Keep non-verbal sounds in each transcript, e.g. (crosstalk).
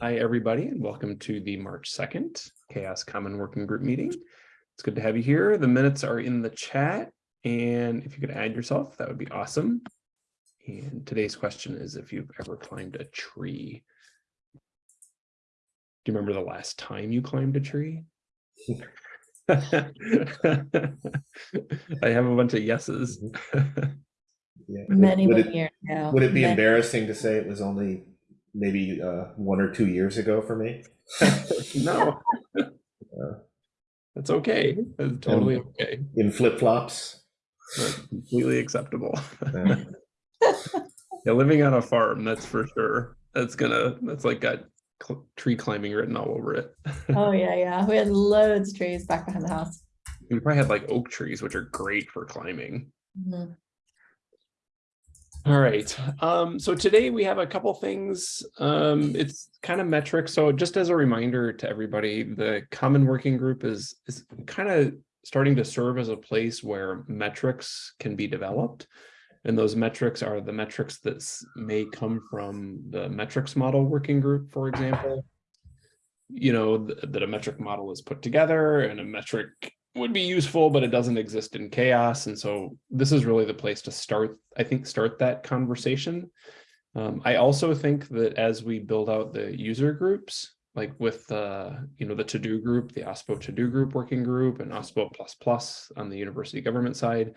Hi, everybody, and welcome to the March 2nd CHAOSS Common Working Group meeting. It's good to have you here. The minutes are in the chat, and if you could add yourself, that would be awesome. And today's question is if you've ever climbed a tree. Do you remember the last time you climbed a tree? (laughs) I have a bunch of yeses. Mm-hmm. (laughs) Yeah. Many, Would many it- years ago. Would it be Many- embarrassing to say it was only maybe uh, one or two years ago for me? (laughs) No. That's okay. That's totally okay. In flip flops? That's completely acceptable. (laughs) Yeah, living on a farm, that's for sure. That's gonna, that's like got cl- tree climbing written all over it. (laughs) Oh, yeah, yeah. We had loads of trees back behind the house. We probably had like oak trees, which are great for climbing. Mhm. All right, um, so today we have a couple things. Um, it's kind of metrics. So just as a reminder to everybody, the common working group is is kind of starting to serve as a place where metrics can be developed. And those metrics are the metrics that may come from the metrics model working group, for example. You know, th- that a metric model is put together and a metric would be useful, but it doesn't exist in CHAOSS. And so this is really the place to start, I think, start that conversation. Um, I also think that as we build out the user groups, like with uh, you know, the TODO group, the OSPO TODO group working group and OSPO plus plus on the university government side,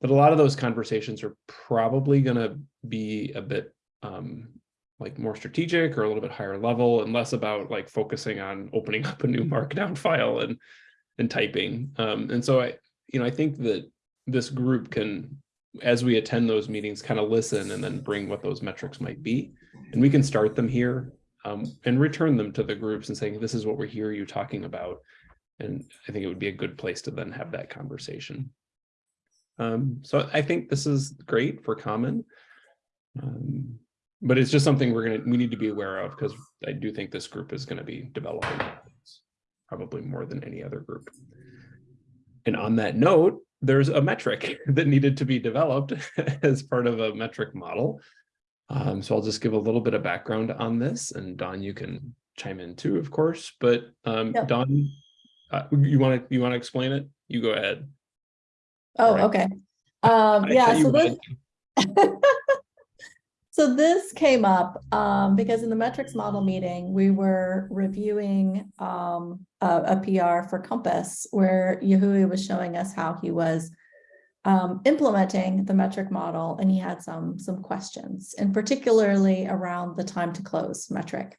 that a lot of those conversations are probably gonna be a bit um, like more strategic or a little bit higher level and less about like focusing on opening (laughs) up a new markdown file and and typing. Um, and so I, you know, I think that this group can, as we attend those meetings, kind of listen and then bring what those metrics might be. And we can start them here um, and return them to the groups and saying, this is what we're hear you talking about. And I think it would be a good place to then have that conversation. Um, so I think this is great for common. Um, but it's just something we're gonna, we need to be aware of because I do think this group is gonna be developing probably more than any other group. And on that note, there's a metric (laughs) that needed to be developed (laughs) as part of a metric model. Um, so I'll just give a little bit of background on this and Don, you can chime in too, of course, but um. Don, uh, you want to, you want to explain it? You go ahead. Oh, Right. okay. Um, yeah, so this. (laughs) So this came up, um, because in the metrics model meeting, we were reviewing, um, a, a PR for Compass where Yahui was showing us how he was um, implementing the metric model and he had some, some questions and particularly around the time to close metric.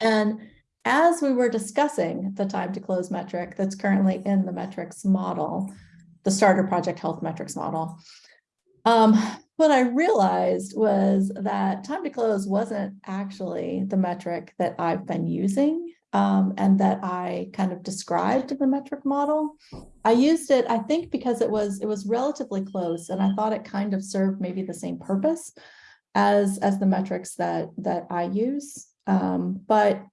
And as we were discussing the time to close metric that's currently in the metrics model, the starter project health metrics model, um, what I realized was that time to close wasn't actually the metric that I've been using um, and that I kind of described the metric model. I used it, I think, because it was it was relatively close and I thought it kind of served maybe the same purpose as as the metrics that that I use. Um, but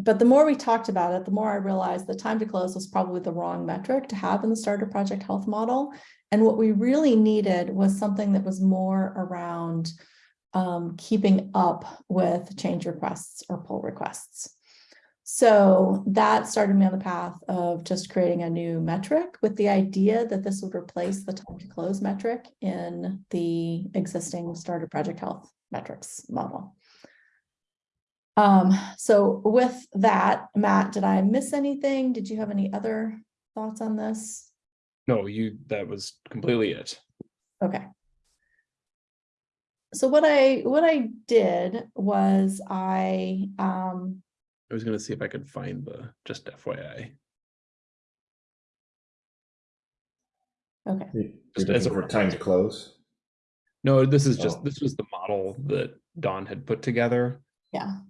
but the more we talked about it, the more I realized the time to close was probably the wrong metric to have in the starter project health model. And what we really needed was something that was more around um, keeping up with change requests or pull requests. So that started me on the path of just creating a new metric with the idea that this would replace the time to close metric in the existing starter project health metrics model. Um, so with that, Matt, did I miss anything? Did you have any other thoughts on this? No, you, that was completely it. Okay. So what I, what I did was I, um, I was gonna see if I could find the, just FYI. okay, You're Just as looking a for time to close? No, this is just, Oh. this was the model that Don had put together. yeah.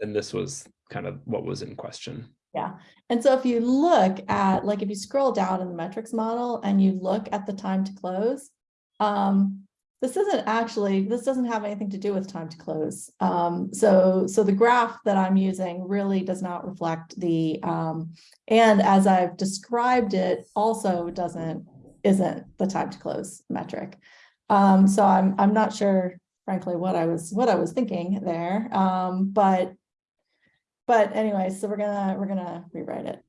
And this was kind of what was in question. Yeah, and so if you look at, like, if you scroll down in the metrics model and you look at the time to close, um, this isn't actually, this doesn't have anything to do with time to close. Um, so, so the graph that I'm using really does not reflect the, um, and as I've described it, also doesn't, isn't the time to close metric. Um, so I'm, I'm not sure, frankly, what I was, what I was thinking there, um, but but anyway, so we're gonna, we're gonna rewrite it.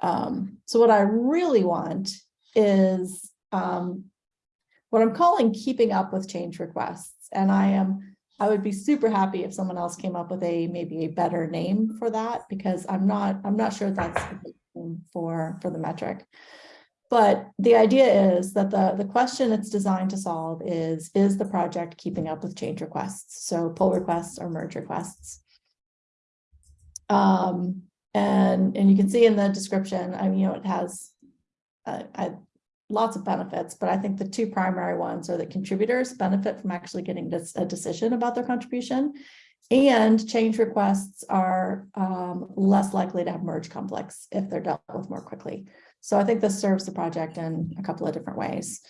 Um, so what I really want is, um, what I'm calling keeping up with change requests. And I am, I would be super happy if someone else came up with a, maybe a better name for that, because I'm not, I'm not sure that's for, for the metric. But the idea is that the, the question it's designed to solve is, is the project keeping up with change requests? So pull requests or merge requests. Um, and, and you can see in the description, I mean, you know, it has uh, I, lots of benefits, but I think the two primary ones are that contributors benefit from actually getting this, a decision about their contribution. And change requests are um, less likely to have merge conflicts if they're dealt with more quickly. So I think this serves the project in a couple of different ways.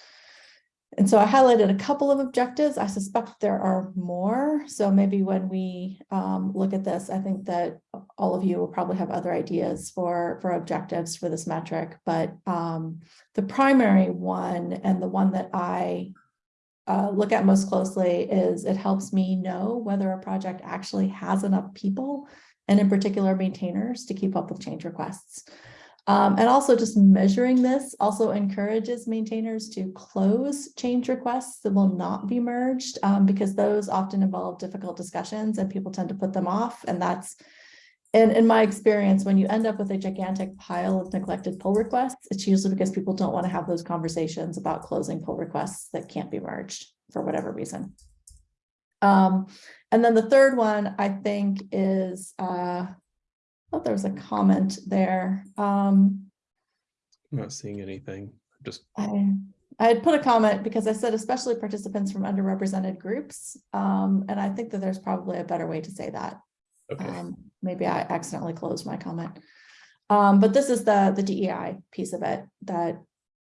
And so I highlighted a couple of objectives. I suspect there are more. So maybe when we um, look at this, I think that all of you will probably have other ideas for, for objectives for this metric. But um, the primary one and the one that I uh, look at most closely is it helps me know whether a project actually has enough people and in particular maintainers to keep up with change requests. Um, and also just measuring this also encourages maintainers to close change requests that will not be merged um, because those often involve difficult discussions and people tend to put them off. And that's, and in my experience, when you end up with a gigantic pile of neglected pull requests, it's usually because people don't want to have those conversations about closing pull requests that can't be merged for whatever reason. Um, and then the third one I think is, uh, thought there was a comment there. Um, I'm not seeing anything, just, I, I had put a comment because I said especially participants from underrepresented groups. Um, and I think that there's probably a better way to say that. okay, Um, maybe I accidentally closed my comment. Um, but this is the, the DEI piece of it that,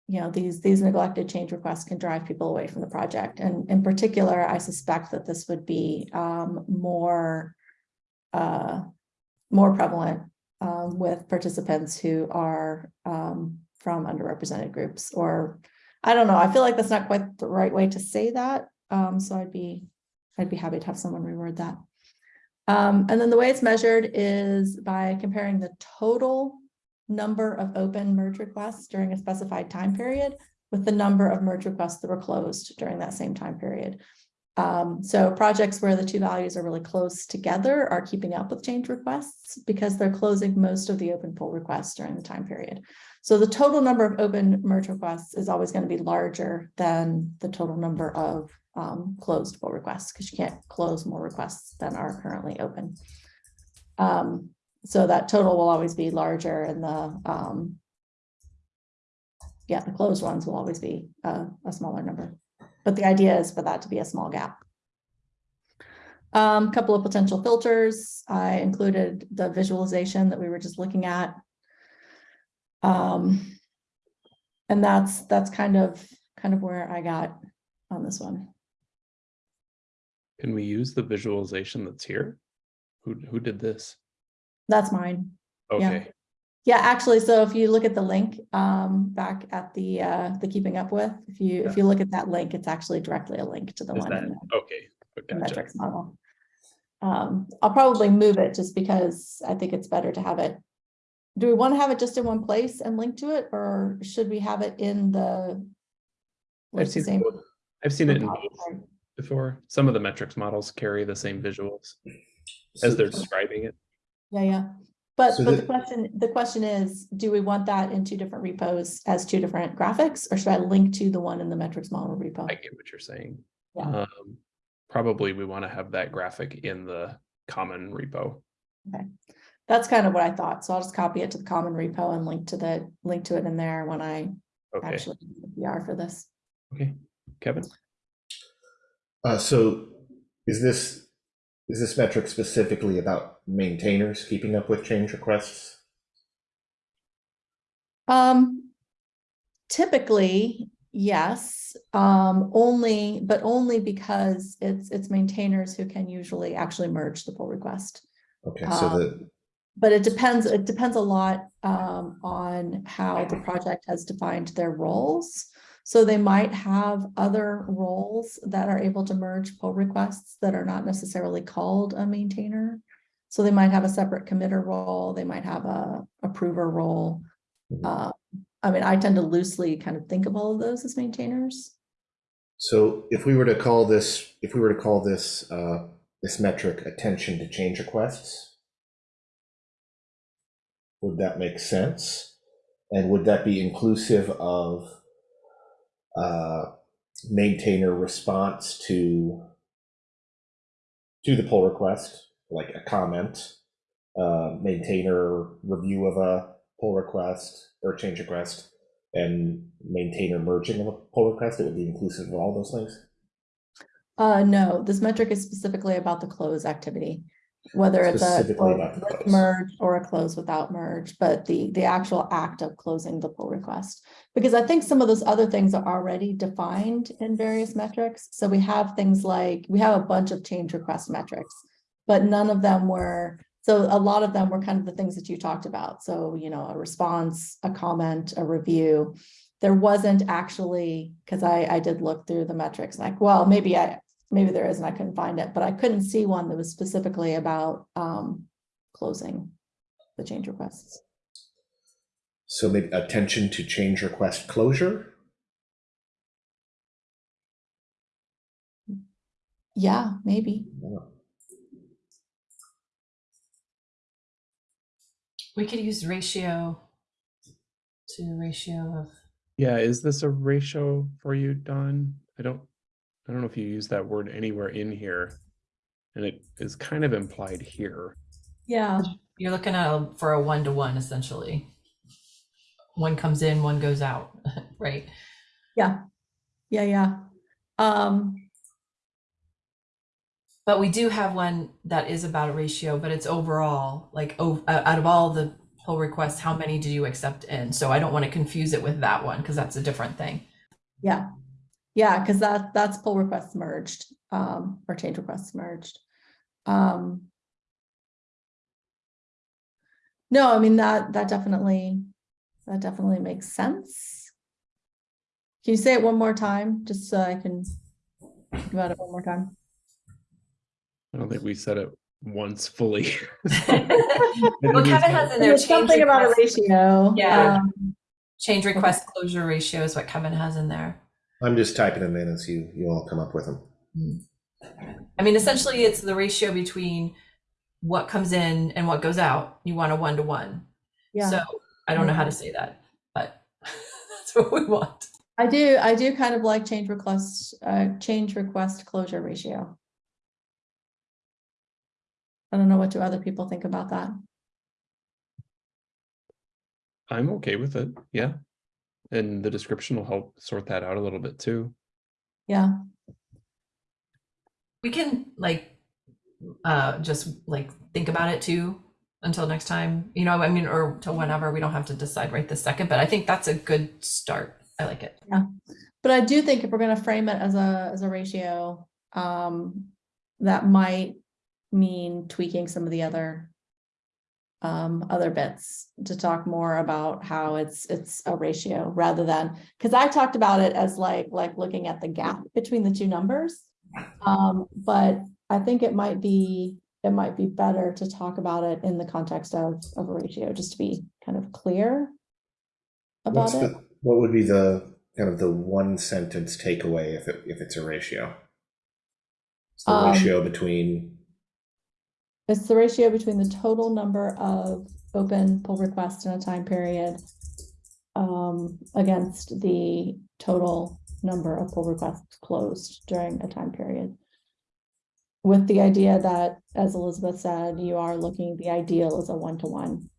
you know, these, these neglected change requests can drive people away from the project. And in particular, I suspect that this would be, um, more, uh, more prevalent, um, with participants who are, um, from underrepresented groups or, I don't know, I feel like that's not quite the right way to say that. Um, so I'd be, I'd be happy to have someone reword that. Um, and then the way it's measured is by comparing the total number of open merge requests during a specified time period with the number of merge requests that were closed during that same time period. Um, so projects where the two values are really close together are keeping up with change requests because they're closing most of the open pull requests during the time period. So the total number of open merge requests is always going to be larger than the total number of um, closed pull requests because you can't close more requests than are currently open. Um, so that total will always be larger and the um, yeah, the closed ones will always be uh, a smaller number. But the idea is for that to be a small gap. Um, couple of potential filters. I included the visualization that we were just looking at. Um, and that's that's kind of kind of where I got on this one. can we use the visualization that's here? Who, who did this? That's mine. Okay, Yeah, actually, so if you look at the link um back at the uh the keeping up with, if you if you look at that link, it's actually directly a link to the is one that, in the- okay, the metrics model. Um, I'll probably move it just because I think it's better to have it. Do we want to have it just in one place and link to it, or should we have it in the? like I've the seen, same both- I've seen it in both before, some of the metrics models carry the same visuals as they're describing it. Yeah, yeah. But, So but the the- question, the question is, do we want that in two different repos as two different graphics, or should I link to the one in the metrics model repo? I get what you're saying. Yeah. Um, probably we want to have that graphic in the common repo. Okay. That's kind of what I thought, so I'll just copy it to the common repo and link to the, link to it in there when I Okay, actually do the PR for this. okay, Kevin? Uh, so is this, is this metric specifically about maintainers keeping up with change requests? Um, typically, yes, um, only, but only because it's, it's maintainers who can usually actually merge the pull request. Okay, so Um, the, But it depends, it depends a lot, um, on how the project has defined their roles. So they might have other roles that are able to merge pull requests that are not necessarily called a maintainer. So they might have a separate committer role, they might have a approver role. Uh, I mean, I tend to loosely kind of think of all of those as maintainers. So if we were to call this, if we were to call this, uh, this metric attention to change requests, would that make sense? And would that be inclusive of uh, maintainer response to to the pull request, like a comment, uh, maintainer review of a pull request or change request, and maintainer merging of a pull request? It would be inclusive of all those things. Uh, no, this metric is specifically about the close activity. Whether it's a Specifically close about the with merge or a close without merge, but the, the actual act of closing the pull request. Because I think some of those other things are already defined in various metrics. So we have things like, we have a bunch of change request metrics. But none of them were, so a lot of them were kind of the things that you talked about. So, you know, a response, a comment, a review. There wasn't actually, because I, I did look through the metrics, like, well, maybe I, maybe there is and I couldn't find it, but I couldn't see one that was specifically about um closing the change requests. So maybe attention to change request closure. Yeah, maybe. We could use ratio to ratio of, Yeah, is this a ratio for you, Don? I don't, I don't know if you use that word anywhere in here. And it is kind of implied here. Yeah, you're looking at a- for a one-to-one essentially. One comes in, one goes out, (laughs) right? yeah, yeah, yeah. Um, But we do have one that is about a ratio, but it's overall, like, oh, out of all the pull requests, how many do you accept in? So I don't want to confuse it with that one because that's a different thing. yeah. Yeah, because that that's pull requests merged, um, or change requests merged. Um. No, I mean, that that definitely, that definitely makes sense. Can you say it one more time, just so I can think about it one more time? I don't think we said it once fully. (laughs) (laughs) Well, Kevin has in there. There's change something about a request- ratio. Yeah. um, Change request closure ratio is what Kevin has in there. I'm just typing them in as you, you all come up with them. I mean, essentially, it's the ratio between what comes in and what goes out. You want a one to one. Yeah. So I don't know how to say that, but (laughs) that's what we want. I do, I do kind of like change request, uh, change request closure ratio. I don't know what do other people think about that. I'm okay with it, yeah. And the description will help sort that out a little bit too. Yeah, We can like uh just like think about it too until next time, you know, I mean, or till whenever. We don't have to decide right this second, but I think that's a good start. I like it. Yeah. But I do think if we're gonna frame it as a, as a ratio, um, that might mean tweaking some of the other um, other bits to talk more about how it's, it's a ratio rather than, because I talked about it as like, like looking at the gap between the two numbers. Um, but I think it might be, it might be better to talk about it in the context of, of a ratio, just to be kind of clear What's about it. the, what would be the, kind of the one sentence takeaway if it, if it's a ratio? It's the Um, ratio between, It's the ratio between the total number of open pull requests in a time period um, against the total number of pull requests closed during a time period. With the idea that, as Elizabeth said, you are looking, the ideal is a one-to-one.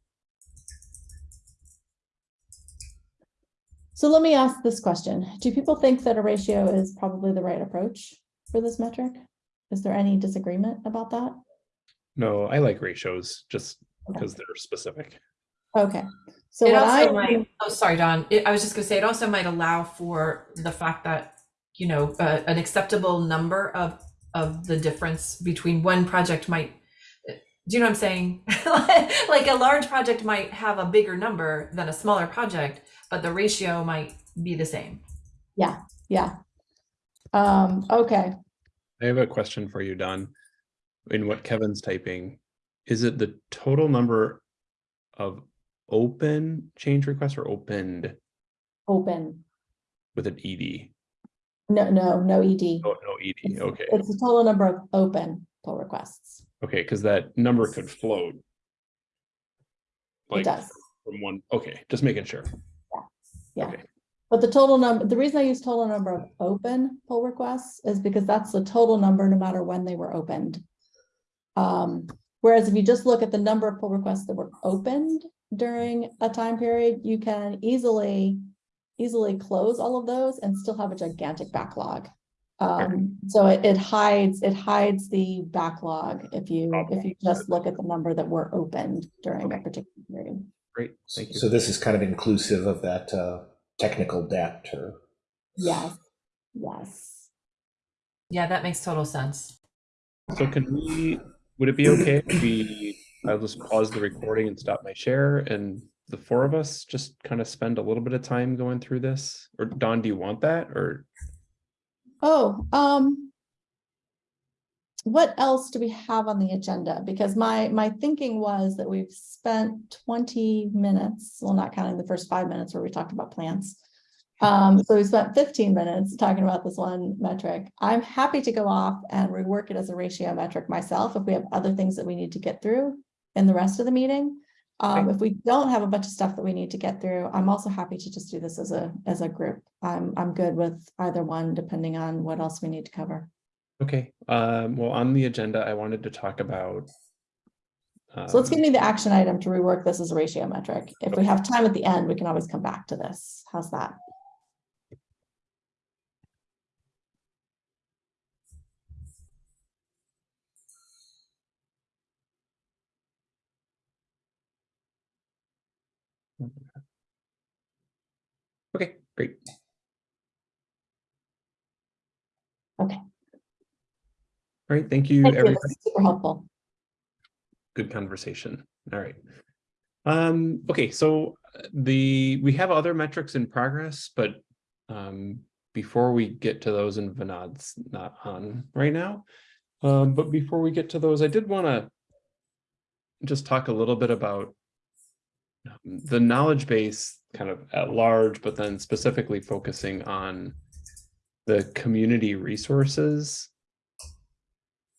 So let me ask this question. Do people think that a ratio is probably the right approach for this metric? Is there any disagreement about that? No, I like ratios just Okay. because they're specific. Okay, so It what also I, might, oh, sorry, Don. It, I was just gonna say, it also might allow for the fact that, you know, uh, an acceptable number of, of the difference between one project might, do you know what I'm saying? (laughs) Like a large project might have a bigger number than a smaller project, but the ratio might be the same. Yeah, yeah. Um, okay, I have a question for you, Don. In what Kevin's typing, is it the total number of open change requests or opened Open, with an ed? no, no, no ED. Oh, no ed. It's- Okay, It's the total number of open pull requests. okay, because that number could float. It does. from one. Okay, just making sure. Yeah. Okay. But the total number, the reason I use total number of open pull requests is because that's the total number no matter when they were opened. Um, whereas if you just look at the number of pull requests that were opened during a time period, you can easily, easily close all of those and still have a gigantic backlog. Um, so it, it hides, it hides the backlog if you, if you just look at the number that were opened during a particular period. Great, thank you. So this is kind of inclusive of that uh, technical debt or Yes, yes. Yeah, that makes total sense. So can we, would it be okay if we, (clears throat) I'll just pause the recording and stop my share and the four of us just kind of spend a little bit of time going through this? Or Don, do you want that or? Oh, um. What else do we have on the agenda? Because my, my thinking was that we've spent twenty minutes, well, not counting the first five minutes where we talked about plants. Um, so we spent fifteen minutes talking about this one metric. I'm happy to go off and rework it as a ratio metric myself if we have other things that we need to get through in the rest of the meeting. Um, Okay. if we don't have a bunch of stuff that we need to get through, I'm also happy to just do this as a, as a group. I'm, I'm good with either one, depending on what else we need to cover. Okay, um, well, on the agenda, I wanted to talk about. So let's give um, me the action item to rework this as a ratio metric. If we have time at the end, we can always come back to this. How's that? Okay, great. Okay. All right, thank you, Thank everybody. That's Super helpful. good conversation. All right. Um, okay, so uh, the, we have other metrics in progress, but um, before we get to those and Vinod's not on right now. Um, but before we get to those, I did want to just talk a little bit about the knowledge base kind of at large, but then specifically focusing on the community resources.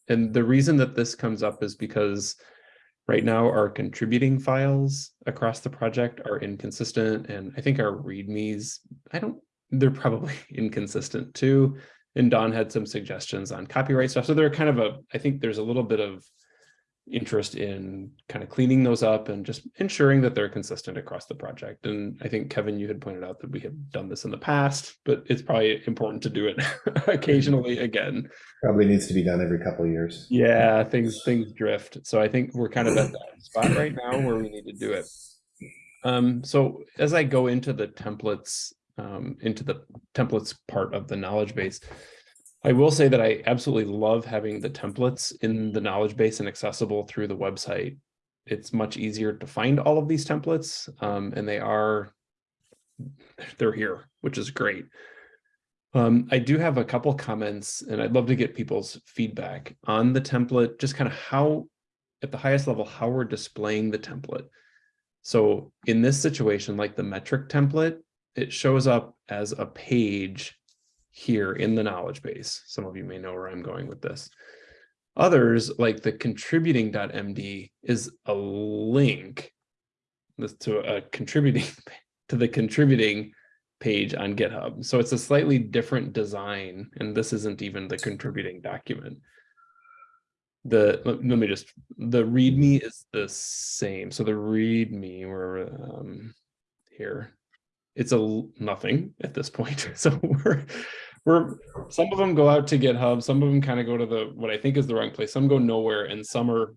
And the reason that this comes up is because right now our contributing files across the project are inconsistent and I think our readmes, I don't, they're probably (laughs) inconsistent too. And Don had some suggestions on copyright stuff. So they're kind of a, I think there's a little bit of interest in kind of cleaning those up and just ensuring that they're consistent across the project. And I think Kevin, you had pointed out that we have done this in the past, but it's probably important to do it (laughs) occasionally again. probably needs to be done every couple of years. Yeah, things things drift. So I think we're kind of at that spot right now where we need to do it. Um, so as I go into the templates, um, into the templates part of the knowledge base, I will say that I absolutely love having the templates in the knowledge base and accessible through the website. It's much easier to find all of these templates, um, and they are they're here, which is great. Um, I do have a couple comments and I'd love to get people's feedback on the template, just kind of how, at the highest level, how we're displaying the template. So in this situation, like the metric template, it shows up as a page here in the knowledge base. Some of you may know where I'm going with this. Others, like the contributing.md is a link to a contributing (laughs) to the contributing page on GitHub. So it's a slightly different design, and this isn't even the contributing document. The, let, me just, the README is the same. So the README, we're um, here. It's a nothing at this point. (laughs) So we're, we're, some of them go out to GitHub, some of them kind of go to the, what I think is the wrong place. Some go nowhere and some are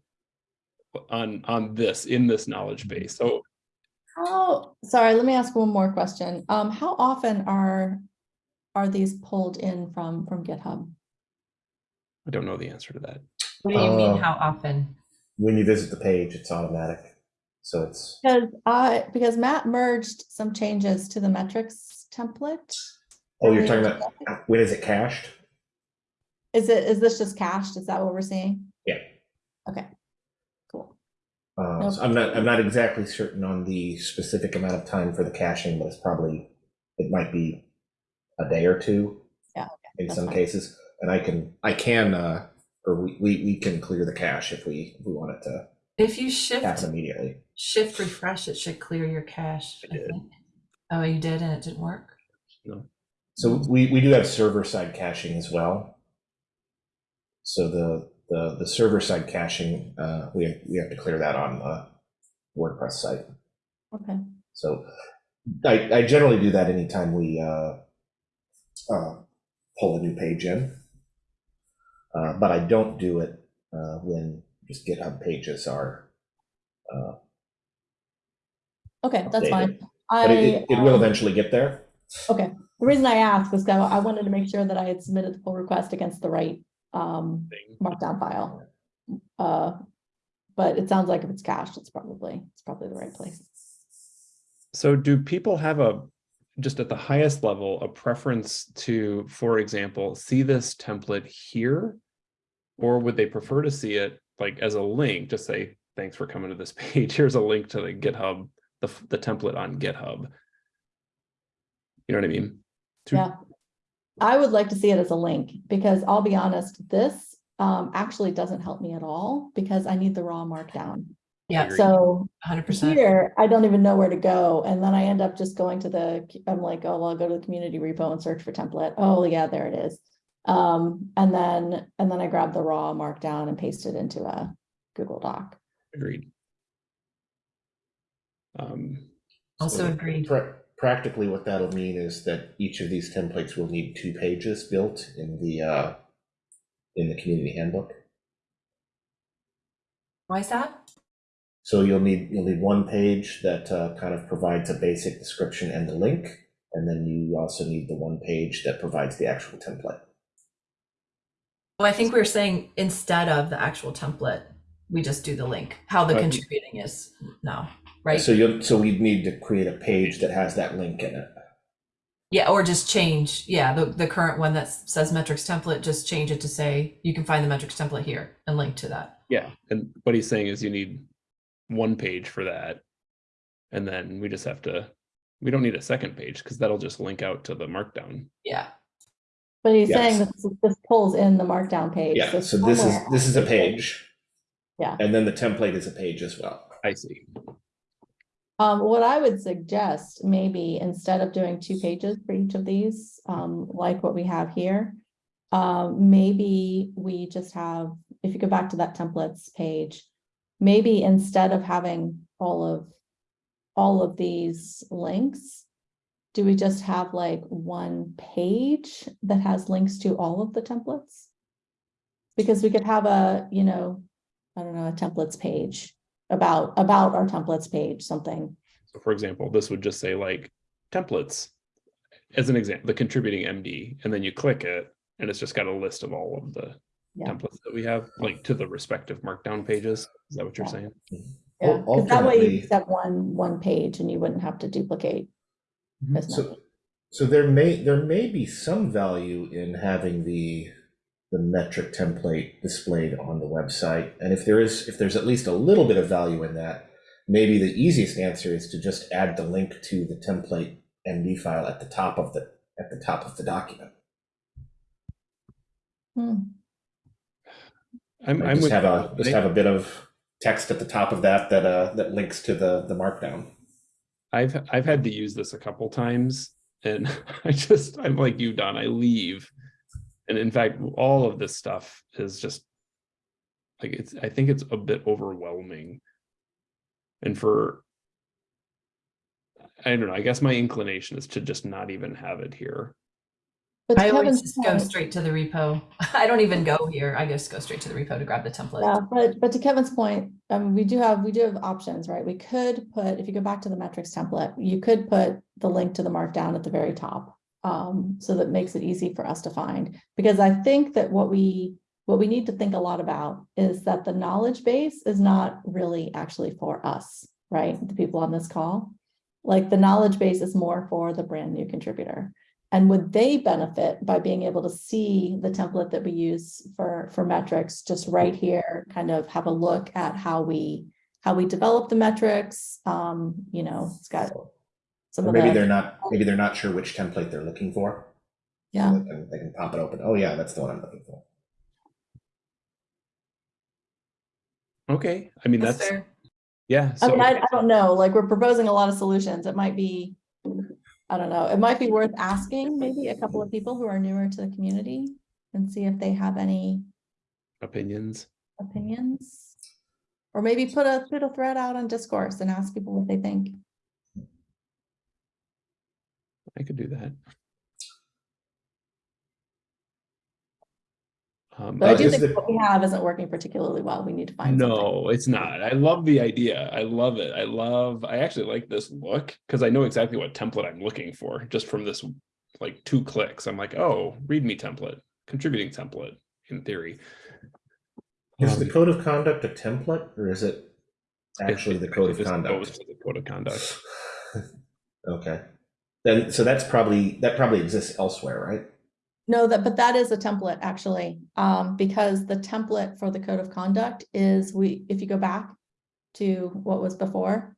on, on this, in this knowledge base. So Oh, sorry, let me ask one more question. Um, how often are, are these pulled in from, from GitHub? I don't know the answer to that. What do you mean, Uh, how often? When you visit the page, it's automatic. So it's, Because I, because Matt merged some changes to the metrics template. oh, you're talking about, when is it cached? Is it, is this just cached? Is that what we're seeing? Yeah. Okay, cool. Uh, so I'm not, I'm not exactly certain on the specific amount of time for the caching, but it's probably, it might be a day or two. Yeah, In that's some fine. cases, and I can, I can, uh, or we, we, we can clear the cache if we, if we want it to If you shift, happen immediately. shift refresh, it should clear your cache. I I did. think. Oh, you did and it didn't work? So we, we do have server side caching as well. So the, the, the server side caching, uh, we, we have to clear that on the WordPress site. Okay, So I, I generally do that anytime we, uh, uh, pull a new page in. Uh, but I don't do it, uh, when just GitHub pages are, uh, okay, that's updated. fine. But it, it- it will um, eventually get there. Okay, the reason I asked was that I wanted to make sure that I had submitted the pull request against the right um markdown file. Uh, but it sounds like if it's cached, it's probably, it's probably the right place. So do people have a, just at the highest level, a preference to, for example, see this template here? Or would they prefer to see it like as a link, just say, thanks for coming to this (laughs) page, here's a link to the GitHub, the, the template on GitHub. You know what I mean? To- Yeah. I would like to see it as a link because I'll be honest, this um actually doesn't help me at all because I need the raw markdown. Yeah, So hundred percent. here, I don't even know where to go. And then I end up just going to the, I'm like, oh, well, I'll go to the community repo and search for template. Oh, yeah, there it is. Um, and then, and then I grab the raw markdown and paste it into a Google Doc. Agreed. Um, Also So agreed. pra- Practically, what that'll mean is that each of these templates will need two pages built in the, uh, in the community handbook. Why is that? So you'll need, you'll need one page that uh, kind of provides a basic description and the link, and then you also need the one page that provides the actual template. Well, I think we are saying instead of the actual template, we just do the link, how the Uh, contributing is now, right? So you'll, so we'd need to create a page that has that link in it. Yeah, or just change, yeah, the, the current one that says metrics template, just change it to say, you can find the metrics template here and link to that. yeah, and what he's saying is you need one page for that. And then we just have to, we don't need a second page because that'll just link out to the markdown. Yeah, But he's saying Yes. that this, this pulls in the markdown page. Yeah, so this is, somewhere this is a page. Yeah. And then the template is a page as well. I see. Um, what I would suggest, maybe instead of doing two pages for each of these, um, like what we have here. Um, maybe we just have, if you go back to that templates page, maybe instead of having all of. All of these links. Do we just have like one page that has links to all of the templates? Because we could have a, you know, I don't know, a templates page about, about our templates page, something. So for example, this would just say like templates. As an example, the contributing MD, and then you click it and it's just got a list of all of the Yeah. templates that we have, like to the respective markdown pages. Is that what you're Yeah. saying? Yeah, because that way you just have one, one page and you wouldn't have to duplicate. Mhm. as much. So, so there may, there may be some value in having the, the metric template displayed on the website. And if there is, if there's at least a little bit of value in that, maybe the easiest answer is to just add the link to the template MD file at the top of the, at the top of the document. Hmm, I'm, I'm Just with have a, just have a bit of text at the top of that, that, uh, that links to the, the markdown. I've I've had to use this a couple times and (laughs) I just I'm like you Don I leave. And in fact all of this stuff is just like it's I think it's a bit overwhelming. And for I don't know I guess my inclination is to just not even have it here But I always just go straight to the repo. (laughs) I don't even go here. I just go straight to the repo to grab the template. yeah, but, but to Kevin's point, um, we do have, we do have options, right? We could put, if you go back to the metrics template, you could put the link to the markdown at the very top. Um, so that makes it easy for us to find, because I think that what we, what we need to think a lot about is that the knowledge base is not really actually for us, right? The people on this call. Like the knowledge base is more for the brand new contributor. And would they benefit by being able to see the template that we use for, for metrics, just right here, kind of have a look at how we, how we develop the metrics. Um, you know, it's got some Or of maybe the, they're not, maybe they're not sure which template they're looking for. So yeah. They can, they can pop it open. Oh yeah, that's the one I'm looking for. Okay, I mean, That's that's, fair. yeah. I mean, I, I don't know, like, we're proposing a lot of solutions. It might be, I don't know, it might be worth asking maybe a couple of people who are newer to the community and see if they have any Opinions. opinions. Or maybe put a, put a thread out on discourse and ask people what they think. I could do that. Um, But I do think the- what we have isn't working particularly well. We need to find something. No, it's not. I love the idea. I love it. I love, I actually like this look because I know exactly what template I'm looking for just from this like two clicks. I'm like, oh, readme template, contributing template in theory. Is the Um, code of conduct a template or is it actually the code of It just goes conduct? The code of conduct. (laughs) Okay. Then, so that's probably, that probably exists elsewhere, right? No, that, but that is a template actually, um, because the template for the code of conduct is we, if you go back to what was before.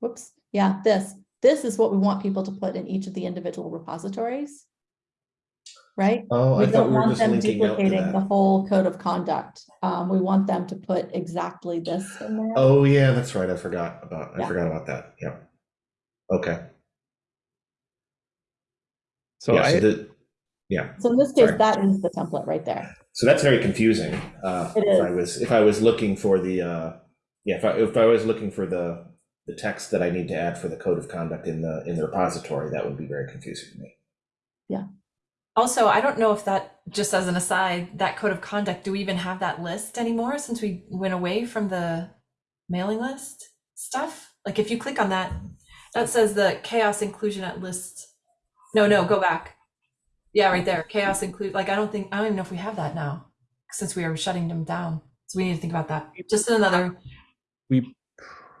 Whoops, yeah, this, this is what we want people to put in each of the individual repositories. Right? Oh, We I thought don't we were want just them linking out to duplicating the whole code of conduct. Um, we want them to put exactly this in there. Oh, yeah, that's right. I forgot about, I Yeah. forgot about that. Yeah. Okay. So Yeah, so I, the, yeah. So in this case, Sorry. that is the template right there. So that's very confusing. Uh, It if I was, if I was looking for the, uh, yeah, if I, if I was looking for the, the text that I need to add for the code of conduct in the, in the repository, that would be very confusing to me. Yeah. Also, I don't know if that, just as an aside, that code of conduct, do we even have that list anymore since we went away from the mailing list stuff? Like if you click on that, that says the CHAOSS inclusion at list. No, no, go back. Yeah, right there. CHAOSS include, like, I don't think, I don't even know if we have that now since we are shutting them down. So we need to think about that. Just another, we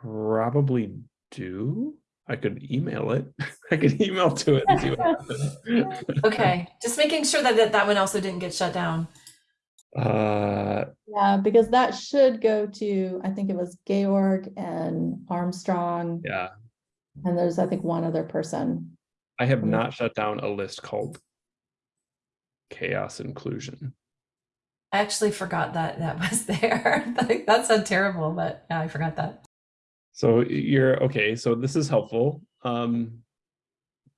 probably do. I could email it. (laughs) I could email to it and see what happens. okay, (laughs) just making sure that that, that one also didn't get shut down. Uh, Yeah, because that should go to, I think it was Georg and Armstrong, yeah, and there's, I think, one other person. I have not shut down a list called CHAOSS inclusion. I actually forgot that that (laughs) was there. Like, that sounded terrible, but yeah, I forgot that. So you're okay. So this is helpful. Um,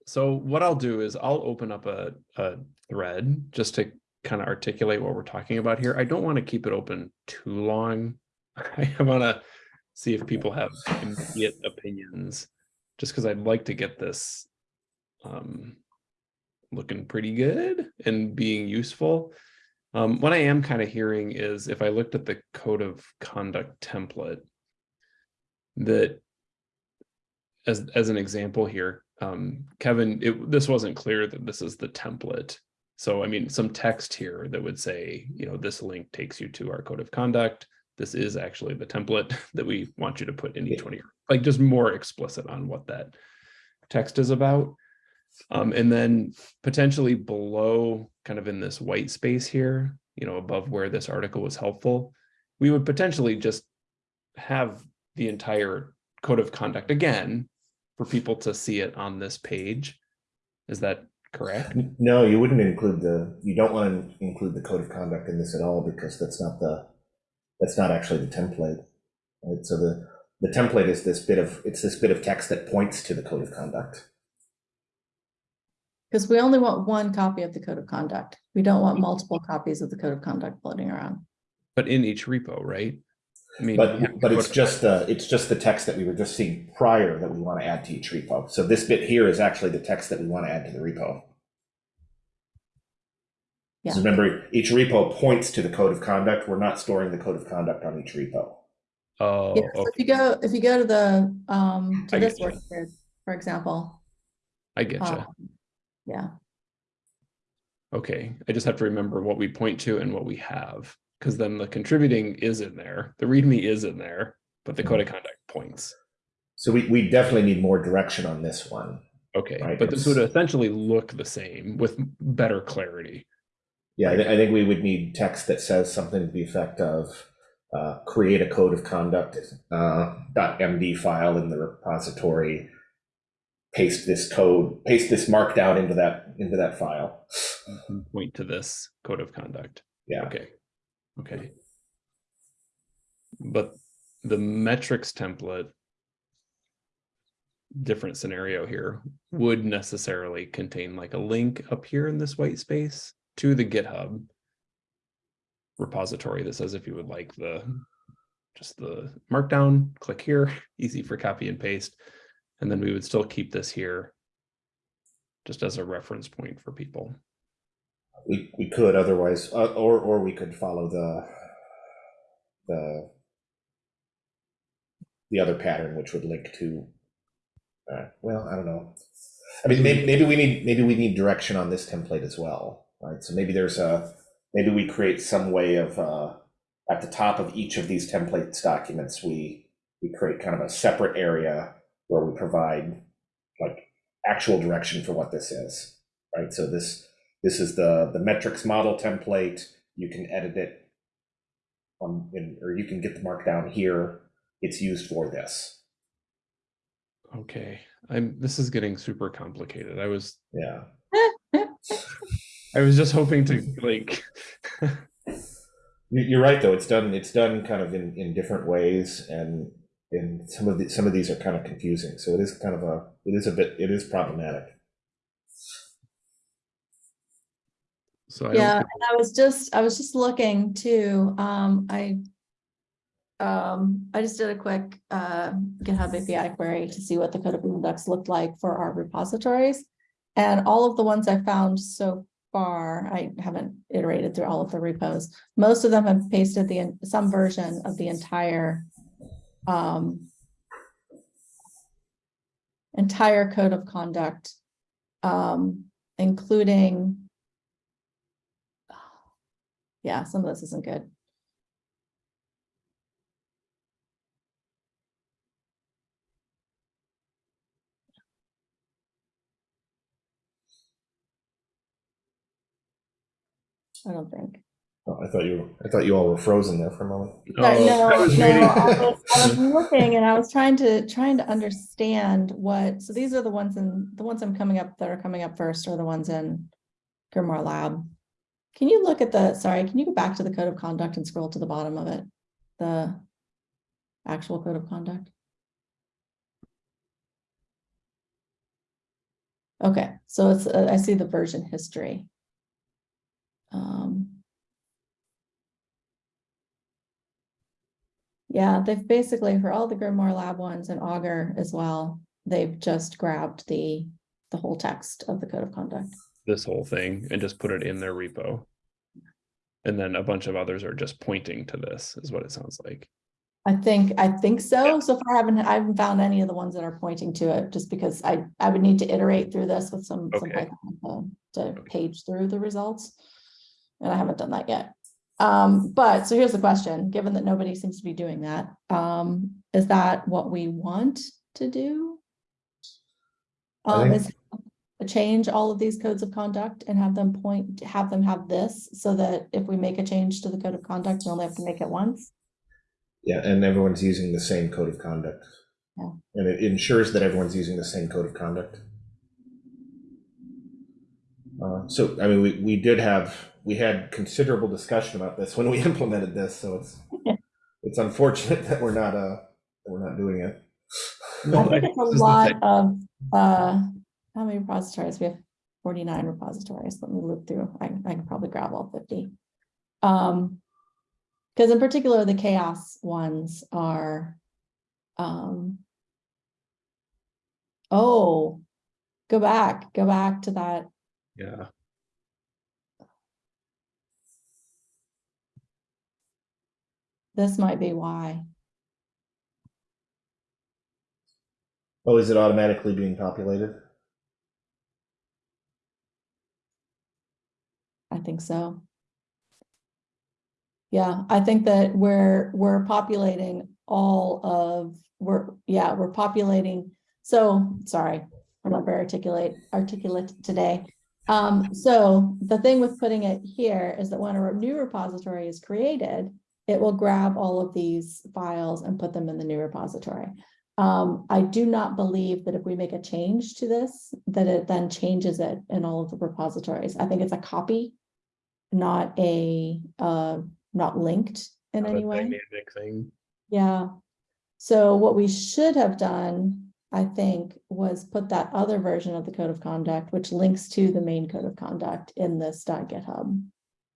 so what I'll do is I'll open up a, a thread just to kind of articulate what we're talking about here. I don't want to keep it open too long. (laughs) I want to see if people have immediate opinions, just because I'd like to get this um, looking pretty good and being useful. Um, what I am kind of hearing is if I looked at the code of conduct template, that as as an example here, um, Kevin, it, this wasn't clear that this is the template. So I mean, some text here that would say, you know, this link takes you to our code of conduct. This is actually the template (laughs) that we want you to put in each one of your, like just more explicit on what that text is about. Um, and then potentially below, kind of in this white space here, you know, above where this article was helpful, we would potentially just have the entire code of conduct again for people to see it on this page. Is that correct? No, you wouldn't include the, you don't want to include the code of conduct in this at all because that's not the, that's not actually the template. Right, so the, the template is this bit of, it's this bit of text that points to the code of conduct. Because we only want one copy of the code of conduct. We don't want multiple copies of the code of conduct floating around. But in each repo, right? I mean, But, but it's just, the it's just the text that we were just seeing prior that we want to add to each repo. So this bit here is actually the text that we want to add to the repo. Yeah. So remember, each repo points to the code of conduct. We're not storing the code of conduct on each repo. Oh, Yeah, so if you go, if you go to the, um, to I this getcha. work grid, for example. I get you. um, Yeah, Okay, I just have to remember what we point to and what we have, because then the contributing is in there, the README is in there, but the code of conduct points. So we, we definitely need more direction on this one. Okay, Right, but this would essentially look the same with better clarity. Yeah, I, thi- I think we would need text that says something to the effect of, uh, create a code of conduct uh, .md file in the repository, paste this code, paste this markdown into that into that file. Point to this code of conduct. Yeah. Okay, okay. But the metrics template. Different scenario here would necessarily contain like a link up here in this white space to the GitHub. Repository that says if you would like the, just the markdown, click here, (laughs) easy for copy and paste. And then we would still keep this here. Just as a reference point for people. We we could otherwise, uh, or or we could follow the the the other pattern, which would link to. Uh, well, I don't know. I mean, maybe maybe we need maybe we need direction on this template as well, right? So maybe there's a maybe we create some way of uh, at the top of each of these templates documents, we we create kind of a separate area where we provide like actual direction for what this is, right? So this this is the the metrics model template. You can edit it on, in, or you can get the markdown here. It's used for this. Okay, I'm, this is getting super complicated. I was, Yeah. (laughs) I was just hoping to like. (laughs) You- You're right, though. It's done. It's done kind of in, in different ways, and and some of the some of these are kind of confusing. So it is kind of a it is a bit it is problematic. So I Yeah, and I was just, I was just looking too, um, I. Um, I just did a quick uh GitHub API query to see what the code of conducts looked like for our repositories. And all of the ones I found so far, I haven't iterated through all of the repos. Most of them have pasted the, some version of the entire. Um. Entire code of conduct. Um, including yeah, some of this isn't good. I don't think. Oh, I thought you I thought you all were frozen there for a moment. No, Oh, no, I was no, reading- I was, I was (laughs) looking and I was trying to, trying to understand what, so these are the ones in, the ones I'm coming up, that are coming up first are the ones in Grimoire Lab. Can you look at the, sorry, can you go back to the code of conduct and scroll to the bottom of it? The actual code of conduct? Okay, so it's, uh, I see the version history. Um. Yeah, they've basically, for all the Grimoire Lab ones and Augur as well, they've just grabbed the, the whole text of the code of conduct. this whole thing and just put it in their repo. And then a bunch of others are just pointing to this, is what it sounds like. I think, I think so. So far, I haven't, I haven't found any of the ones that are pointing to it, just because I, I would need to iterate through this with some, some Okay. Python to, to page through the results. And I haven't done that yet. Um, but, so here's the question, given that nobody seems to be doing that, um, is that what we want to do? Um, is change all of these codes of conduct and have them point, have them have this, so that if we make a change to the code of conduct, we only have to make it once? Yeah, and everyone's using the same code of conduct. Yeah. And it ensures that everyone's using the same code of conduct. Uh, so, I mean, we, we did have, we had considerable discussion about this when we (laughs) implemented this, so it's, (laughs) it's unfortunate that we're not, uh, we're not doing it. I think I- it's a lot of, uh, how many repositories? We have forty-nine repositories. Let me look through. I, I can probably grab all fifty. Um, because in particular, the CHAOSS ones are, um, oh, go back, go back to that. Yeah, This might be why. Oh, is it automatically being populated? I think so. Yeah, I think that we're, we're populating all of, we're, yeah, we're populating. So, sorry, I'm not very articulate, articulate today. Um, so the thing with putting it here is that when a new repository is created, it will grab all of these files and put them in the new repository. Um, I do not believe that if we make a change to this, that it then changes it in all of the repositories. I think it's a copy, not a, uh, not linked in Not any way. Dynamic thing. Yeah. So what we should have done, I think, was put that other version of the code of conduct, which links to the main code of conduct in this .github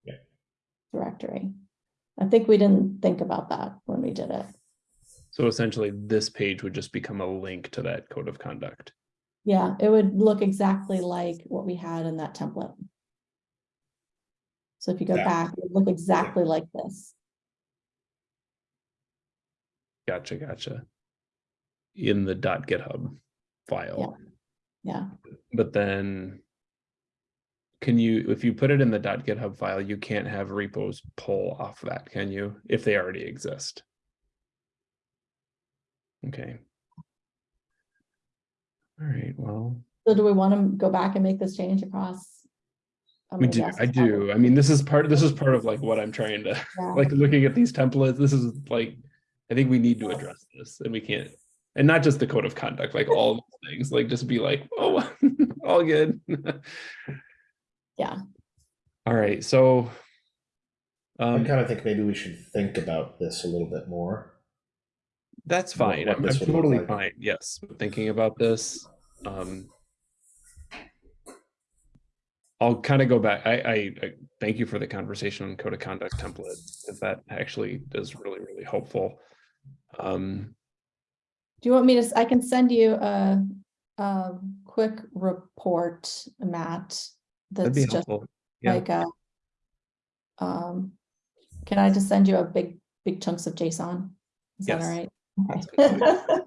Yeah. directory. I think we didn't think about that when we did it. So essentially, this page would just become a link to that code of conduct. Yeah, it would look exactly like what we had in that template. So if you go Yeah. back, it would look exactly like this. Gotcha, gotcha. In the .github file, Yeah, but then can you, if you put it in the .github file, you can't have repos pull off that, can you? If they already exist. Okay. All right, well, so do we want to go back and make this change across? I'm we do, I do. I mean, this is part, this is part of like what I'm trying to, Yeah. like looking at these templates, this is like, I think we need to address this and we can't. And not just the code of conduct, like all things, like just be like, oh, (laughs) all good. (laughs) Yeah. All right, so. I Um, kind of think maybe we should think about this a little bit more. that's fine. what I'm, I'm would look totally like. fine. Yes, thinking about this. Um. I'll kind of go back. I, I, I thank you for the conversation on code of conduct template, because that actually is really, really helpful. Um, Do you want me to, s- I can send you a, a quick report, Matt, that'd that's be just helpful. Yeah. like a. Um, can I just send you a big, big chunks of JSON? Is that all right? That's (laughs) Okay.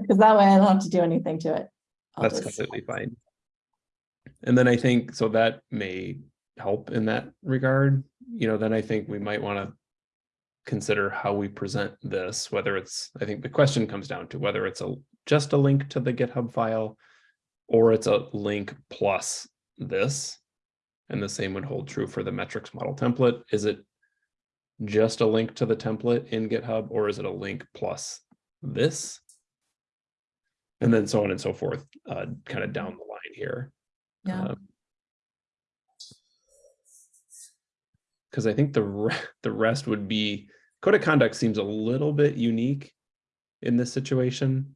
Because that way I don't have to do anything to it. I'll That's just- completely fine. And then I think, so that may help in that regard, you know, then I think we might want to consider how we present this, whether it's, I think the question comes down to whether it's a, just a link to the GitHub file or it's a link plus this. And the same would hold true for the metrics model template. Is it just a link to the template in GitHub or is it a link plus this? And then so on and so forth, uh, kind of down the line here. Yeah, Because I think the, re- (laughs) the rest would be, code of conduct seems a little bit unique in this situation.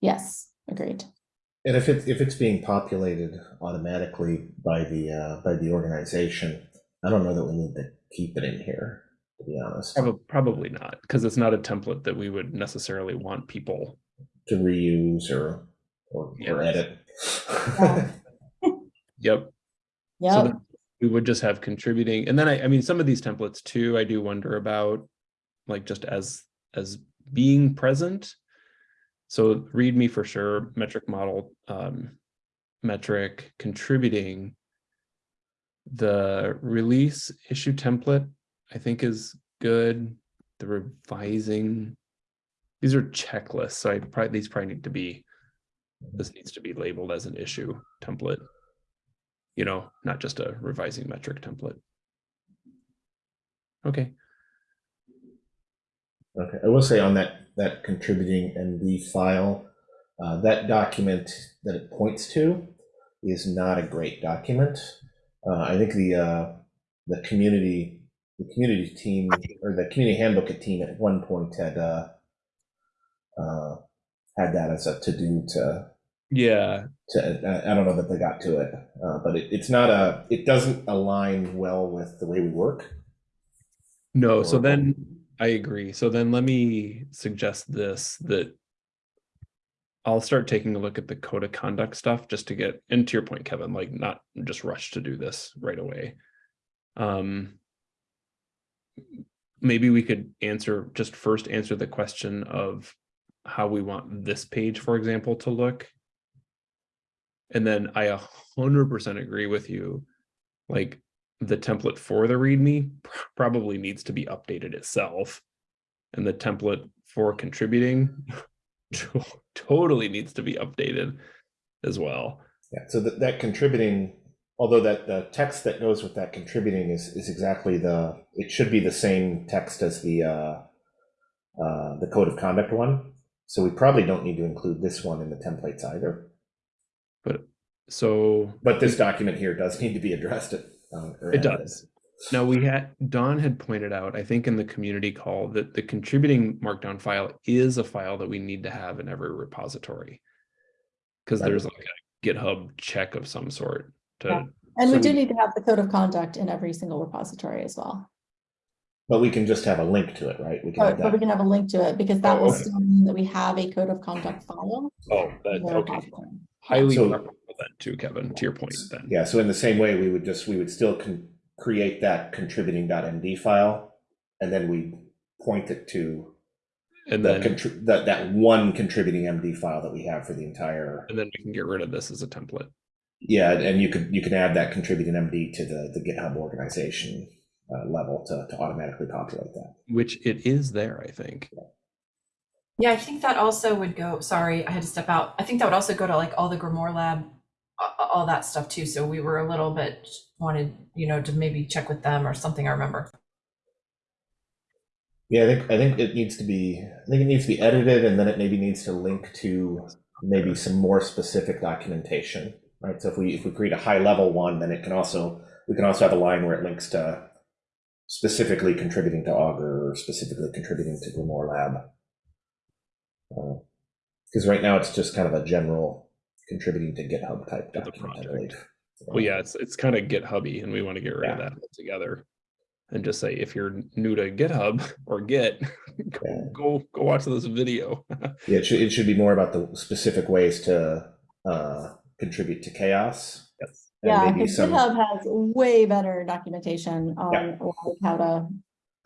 yes, agreed. And if it, if it's being populated automatically by the, uh, by the organization, I don't know that we need to keep it in here, to be honest, Probably, probably not, because it's not a template that we would necessarily want people. to reuse or, or, or Yeah. edit. (laughs) Yep. So we would just have contributing, and then I, I mean, some of these templates too, I do wonder about, like just as, as being present. So README for sure, metric model, um, metric contributing. The release issue template, I think is good. The revising. These are checklists, so I probably, these probably need to be, this needs to be labeled as an issue template you know, not just a revising metric template. Okay, Okay, I will say on that, that contributing MD file, uh, that document that it points to is not a great document. Uh, I think the, uh, the community, the community team, or the community handbook team at one point had, uh, uh, had that as a to-do to, yeah, to, I- I don't know that they got to it, uh, but it, it's not a, it doesn't align well with the way we work. no, so then I agree. So then let me suggest this, that I'll start taking a look at the code of conduct stuff just to get, and to your point, Kevin, like not just rush to do this right away. Um, maybe we could answer, just first answer the question of how we want this page, for example, to look. And then I a hundred percent agree with you. Like the template for the README probably needs to be updated itself. And the template for contributing (laughs) to- totally needs to be updated as well. Yeah, so that, that contributing Although that the text that goes with that contributing is, is exactly the, it should be the same text as the, uh, uh, the code of conduct one. So we probably don't need to include this one in the templates either. But so But this document here does need to be addressed. At, uh, It does. Now we had, Don had pointed out, I think in the community call, that the contributing markdown file is a file that we need to have in every repository. Because there's like a GitHub check of some sort Yeah. to, And we do we- need to have the code of conduct in every single repository as well. But we can just have a link to it, right? We can But, but we can have a link to it because that Oh, will okay. still mean that we have a code of conduct file. oh, in that, okay. repository. Highly So- preferable then too, Kevin, to your point then. Yeah, so in the same way, we would just, we would still create that contributing.md file. And then we point it to And the, then, that, that one contributing MD file that we have for the entire. and then we can get rid of this as a template. Yeah, and you could, you can add that contributing MD to the, the GitHub organization uh, level to, to automatically populate that. Which it is there, I think. Yeah, I think that also would go, sorry, I had to step out. I think that would also go to like all the Grimoire Lab, all that stuff too. So we were a little bit wanted, you know, to maybe check with them or something, I remember. Yeah, I think, I think it needs to be, I think it needs to be edited and then it maybe needs to link to maybe some more specific documentation, right? So if we, if we create a high level one, then it can also, we can also have a line where it links to specifically contributing to Augur or specifically contributing to Grimoire Lab. Because right now it's just kind of a general contributing to GitHub type To the document, I project. believe. Well, yeah, it's, it's kind of GitHubby and we want to get rid of that altogether. And just say, if you're new to GitHub or Git, (laughs) go, Yeah. go, go watch this video. (laughs) Yeah, it should, it should be more about the specific ways to uh, contribute to CHAOSS. Yes. Yeah, because some- GitHub has way better documentation on like how to,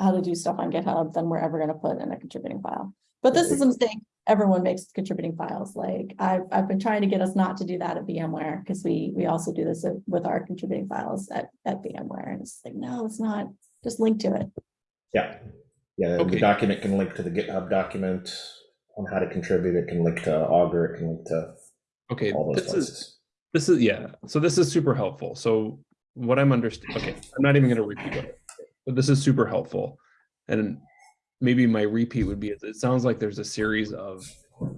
how to do stuff on GitHub than we're ever gonna put in a contributing file. But this is a mistake. Everyone makes contributing files. Like I've, I've been trying to get us not to do that at VMware because we, we also do this with our contributing files at, at VMware. And it's like, no, it's not, just link to it. Yeah, yeah, the document can link to the GitHub document on how to contribute. It can link to Augur. It can link to Okay, all those this is, this is, yeah, so this is super helpful. So what I'm understanding, okay, I'm not even gonna repeat it, but this is super helpful. And maybe my repeat would be, it sounds like there's a series of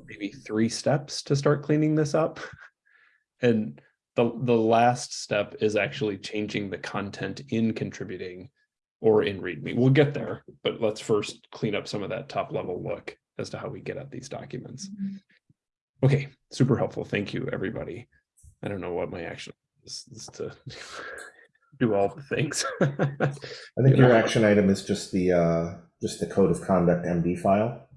maybe three steps to start cleaning this up. (laughs) And the, the last step is actually changing the content in contributing or in README. We'll get there, but let's first clean up some of that top level look as to how we get at these documents. Okay, super helpful. Thank you, everybody. I don't know what my action is, is to (laughs) do all the things. (laughs) I think your action item is just the uh, just the code of conduct MD file.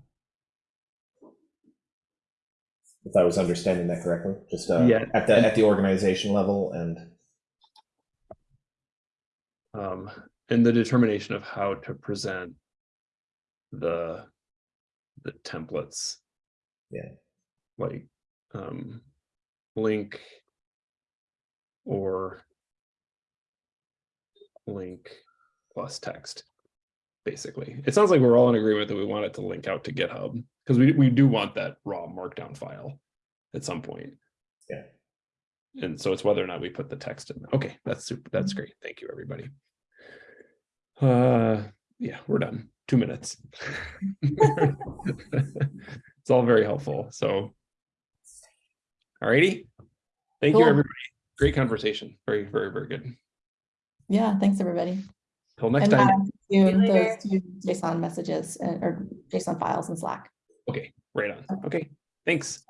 If I was understanding that correctly, just uh, Yeah. at the at the organization level and Um, and the determination of how to present the, the templates. Yeah. Like, um, link or link plus text, basically. It sounds like we're all in agreement that we want it to link out to GitHub, because we, we do want that raw markdown file at some point. Yeah. And so it's whether or not we put the text in. Okay, that's super, that's great. Thank you, everybody. Uh, yeah, we're done. Two minutes. (laughs) It's all very helpful, so. Alrighty. Thank you, everybody. Great conversation. Very, very, very good. Yeah, thanks, everybody. Till next And time. Matt, See you you later. those two JSON messages and- or JSON files in Slack. Okay, right on. Okay, thanks.